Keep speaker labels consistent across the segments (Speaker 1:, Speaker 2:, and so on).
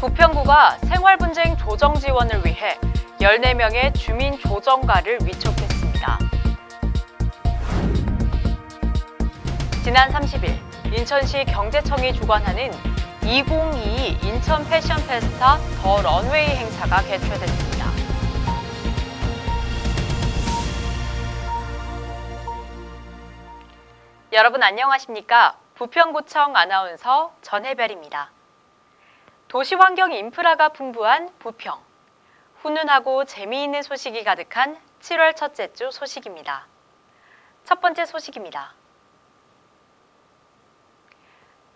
Speaker 1: 부평구가 생활분쟁 조정 지원을 위해 14명의 주민 조정가를 위촉했습니다. 지난 30일 인천시 경제청이 주관하는 2022 인천 패션 페스타 더 런웨이 행사가 개최됐습니다. 여러분 안녕하십니까? 부평구청 아나운서 전혜별입니다. 도시환경 인프라가 풍부한 부평. 훈훈하고 재미있는 소식이 가득한 7월 첫째 주 소식입니다. 첫 번째 소식입니다.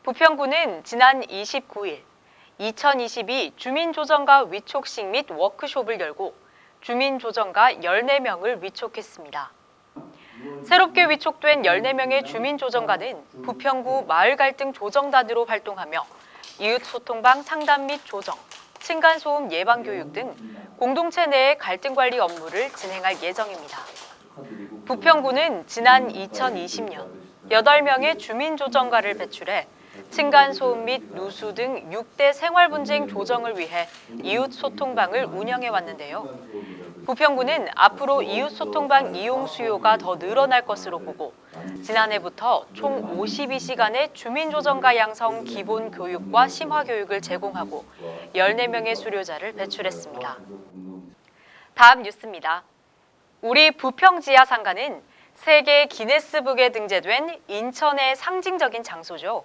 Speaker 1: 부평구는 지난 29일 2022 주민조정가 위촉식 및 워크숍을 열고 주민조정가 14명을 위촉했습니다. 새롭게 위촉된 14명의 주민조정가는 부평구 마을갈등 조정단으로 활동하며 이웃소통방 상담 및 조정, 층간소음 예방교육 등 공동체 내의 갈등관리 업무를 진행할 예정입니다. 부평구는 지난 2020년 8명의 주민조정가를 배출해 층간소음 및 누수 등 6대 생활분쟁 조정을 위해 이웃소통방을 운영해 왔는데요. 부평구는 앞으로 이웃소통방 이용 수요가 더 늘어날 것으로 보고 지난해부터 총 52시간의 주민조정가 양성 기본 교육과 심화 교육을 제공하고 14명의 수료자를 배출했습니다. 다음 뉴스입니다. 우리 부평 지하 상가는 세계 기네스북에 등재된 인천의 상징적인 장소죠.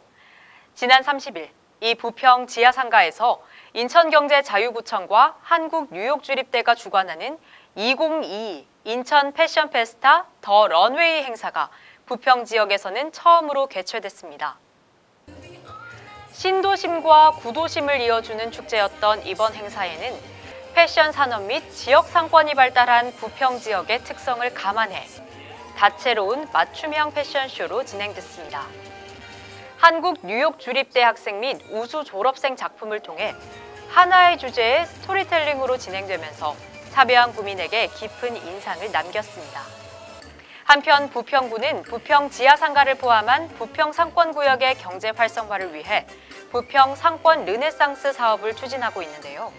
Speaker 1: 지난 30일 이 부평 지하 상가에서 인천경제자유구청과 한국뉴욕주립대가 주관하는 2022 인천 패션 페스타 더 런웨이 행사가 부평 지역에서는 처음으로 개최됐습니다. 신도심과 구도심을 이어주는 축제였던 이번 행사에는 패션 산업 및 지역 상권이 발달한 부평 지역의 특성을 감안해 다채로운 맞춤형 패션쇼로 진행됐습니다. 한국 뉴욕 주립대 학생 및 우수 졸업생 작품을 통해 하나의 주제의 스토리텔링으로 진행되면서 참여한 구민에게 깊은 인상을 남겼습니다. 한편 부평구는 부평 지하상가를 포함한 부평 상권구역의 경제 활성화를 위해 부평 상권 르네상스 사업을 추진하고 있는데요.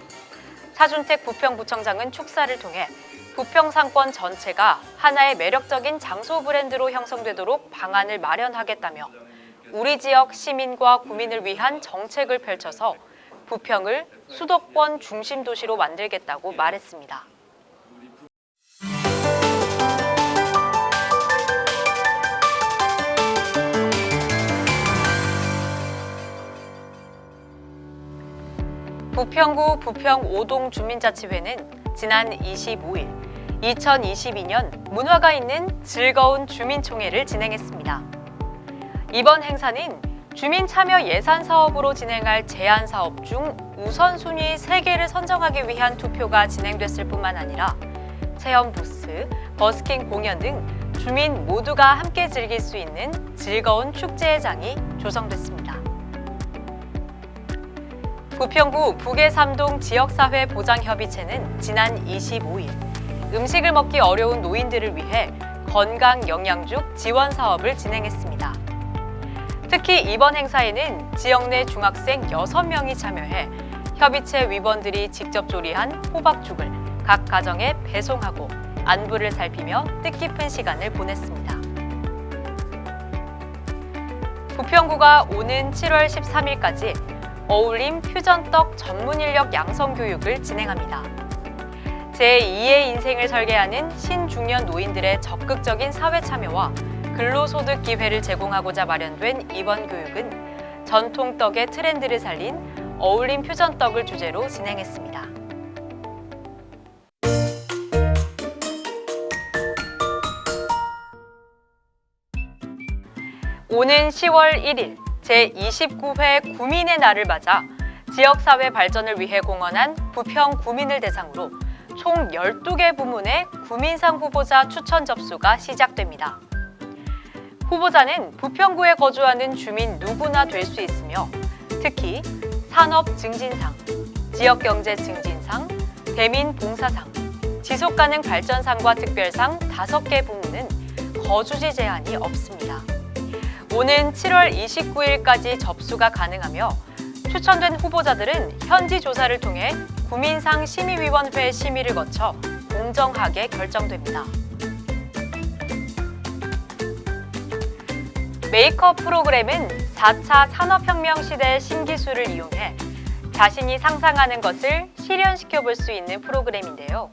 Speaker 1: 차준택 부평구청장은 축사를 통해 부평 상권 전체가 하나의 매력적인 장소 브랜드로 형성되도록 방안을 마련하겠다며 우리 지역 시민과 구민을 위한 정책을 펼쳐서 부평을 수도권 중심 도시로 만들겠다고 말했습니다. 부평구 부평 5동 주민자치회는 지난 25일 2022년 문화가 있는 즐거운 주민총회를 진행했습니다. 이번 행사는 주민 참여 예산 사업으로 진행할 제안 사업 중 우선순위 3개를 선정하기 위한 투표가 진행됐을 뿐만 아니라 체험 부스, 버스킹 공연 등 주민 모두가 함께 즐길 수 있는 즐거운 축제회장이 조성됐습니다. 부평구 북해삼동 지역사회 보장협의체는 지난 25일 음식을 먹기 어려운 노인들을 위해 건강 영양죽 지원 사업을 진행했습니다. 특히 이번 행사에는 지역 내 중학생 6명이 참여해 협의체 위원들이 직접 조리한 호박죽을 각 가정에 배송하고 안부를 살피며 뜻깊은 시간을 보냈습니다. 부평구가 오는 7월 13일까지 어울림 퓨전떡 전문 인력 양성 교육을 진행합니다. 제2의 인생을 설계하는 신중년 노인들의 적극적인 사회 참여와 근로소득 기회를 제공하고자 마련된 이번 교육은 전통떡의 트렌드를 살린 어울림 퓨전떡을 주제로 진행했습니다. 오는 10월 1일 제29회 구민의 날을 맞아 지역사회 발전을 위해 공헌한 부평 구민을 대상으로 총 12개 부문의 구민상 후보자 추천 접수가 시작됩니다. 후보자는 부평구에 거주하는 주민 누구나 될 수 있으며 특히 산업 증진상, 지역경제 증진상, 대민 봉사상, 지속가능 발전상과 특별상 5개 부문은 거주지 제한이 없습니다. 오는 7월 29일까지 접수가 가능하며 추천된 후보자들은 현지 조사를 통해 구민상 심의위원회 심의를 거쳐 공정하게 결정됩니다. 메이크업 프로그램은 4차 산업혁명 시대의 신기술을 이용해 자신이 상상하는 것을 실현시켜 볼 수 있는 프로그램인데요.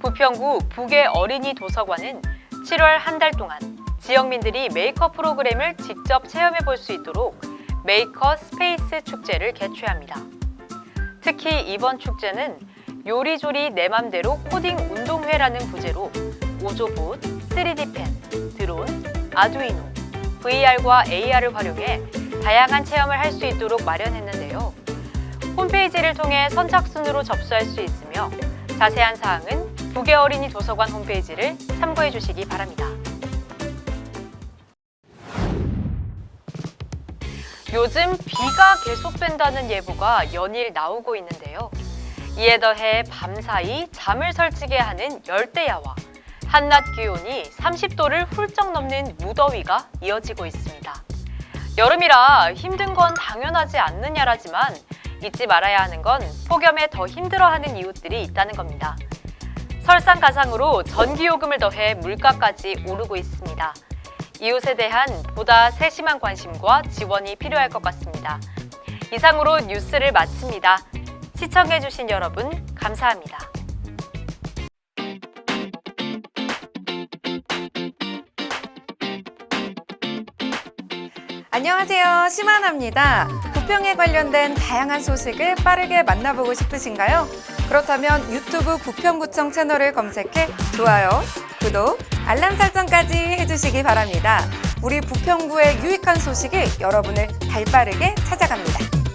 Speaker 1: 부평구 북의 어린이 도서관은 7월 한 달 동안 지역민들이 메이커 프로그램을 직접 체험해 볼 수 있도록 메이커 스페이스 축제를 개최합니다. 특히 이번 축제는 요리조리 내 맘대로 코딩 운동회라는 부제로 오조봇, 3D 펜, 드론, 아두이노, VR과 AR을 활용해 다양한 체험을 할 수 있도록 마련했는데요. 홈페이지를 통해 선착순으로 접수할 수 있으며 자세한 사항은 북의 어린이 도서관 홈페이지를 참고해 주시기 바랍니다. 요즘 비가 계속된다는 예보가 연일 나오고 있는데요. 이에 더해 밤사이 잠을 설치게 하는 열대야와 한낮 기온이 30도를 훌쩍 넘는 무더위가 이어지고 있습니다. 여름이라 힘든 건 당연하지 않느냐라지만 잊지 말아야 하는 건 폭염에 더 힘들어하는 이웃들이 있다는 겁니다. 설상가상으로 전기요금을 더해 물가까지 오르고 있습니다. 이웃에 대한 보다 세심한 관심과 지원이 필요할 것 같습니다. 이상으로 뉴스를 마칩니다. 시청해주신 여러분 감사합니다.
Speaker 2: 안녕하세요. 심하나입니다. 부평에 관련된 다양한 소식을 빠르게 만나보고 싶으신가요? 그렇다면 유튜브 부평구청 채널을 검색해 좋아요, 구독, 알람 설정까지 해주시기 바랍니다. 우리 부평구의 유익한 소식이 여러분을 발빠르게 찾아갑니다.